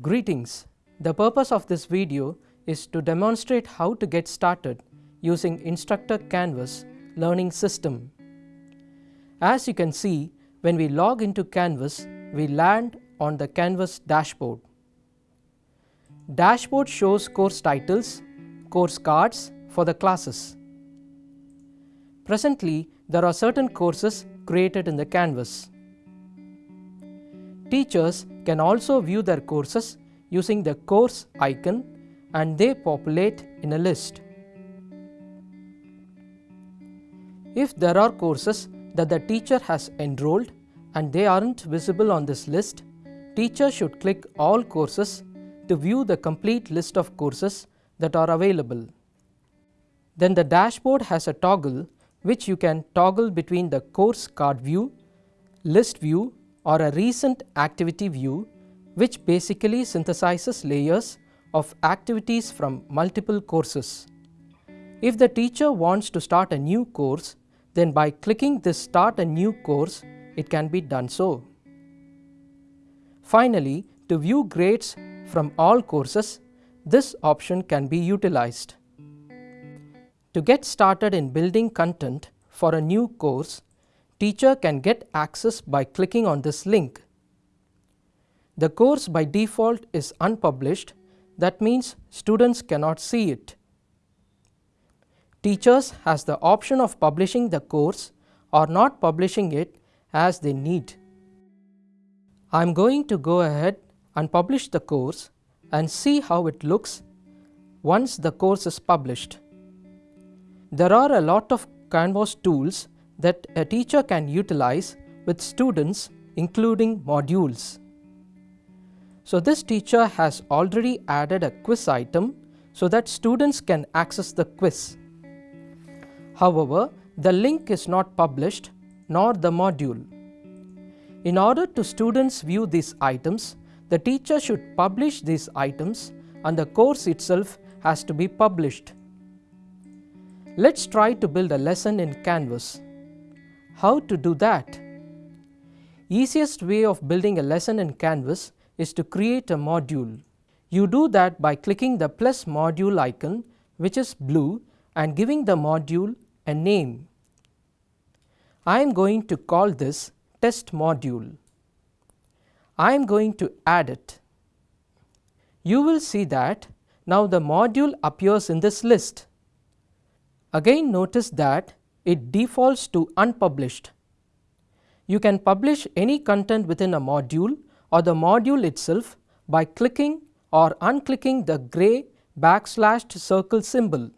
Greetings. The purpose of this video is to demonstrate how to get started using Instructure Canvas learning system. As you can see, when we log into Canvas, we land on the Canvas dashboard. Dashboard shows course titles, course cards for the classes. Presently, there are certain courses created in the Canvas. Teachers can also view their courses using the course icon and they populate in a list. If there are courses that the teacher has enrolled and they aren't visible on this list, teacher should click all courses to view the complete list of courses that are available. Then the dashboard has a toggle which you can toggle between the course card view, list view or a recent activity view which basically synthesizes layers of activities from multiple courses. If the teacher wants to start a new course, then by clicking this start a new course, it can be done so. Finally, to view grades from all courses, this option can be utilized. To get started in building content for a new course, teacher can get access by clicking on this link. The course by default is unpublished that means students cannot see it. Teachers has the option of publishing the course or not publishing it as they need. I am going to go ahead and publish the course and see how it looks once the course is published. There are a lot of Canvas tools that a teacher can utilize with students including modules. So this teacher has already added a quiz item so that students can access the quiz. However, the link is not published nor the module. In order to students view these items, the teacher should publish these items and the course itself has to be published. Let's try to build a lesson in Canvas. How to do that? Easiest way of building a lesson in Canvas is to create a module. You do that by clicking the plus module icon which is blue and giving the module a name. I am going to call this test module. I am going to add it. You will see that now the module appears in this list. Again notice that it defaults to unpublished. You can publish any content within a module or the module itself by clicking or unclicking the gray backslashed circle symbol.